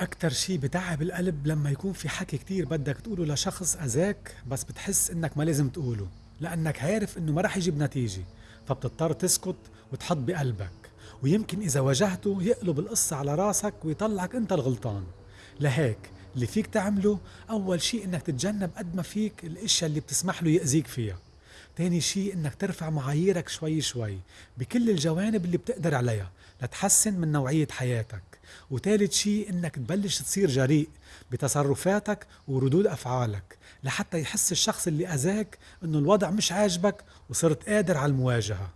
أكتر شي بتعب القلب لما يكون في حكي كتير بدك تقوله لشخص أذاك بس بتحس إنك ما لازم تقوله لأنك عارف إنه ما رح يجيب نتيجة فبتضطر تسكت وتحط بقلبك ويمكن إذا واجهته يقلب القصة على راسك ويطلعك أنت الغلطان. لهيك اللي فيك تعمله أول شي إنك تتجنب قد ما فيك الأشياء اللي بتسمح له يأذيك فيها. تاني شي إنك ترفع معاييرك شوي شوي بكل الجوانب اللي بتقدر عليها لتحسن من نوعية حياتك. وتالت شي إنك تبلش تصير جريء بتصرفاتك وردود أفعالك لحتى يحس الشخص اللي أذاك إنه الوضع مش عاجبك وصرت قادر على المواجهة.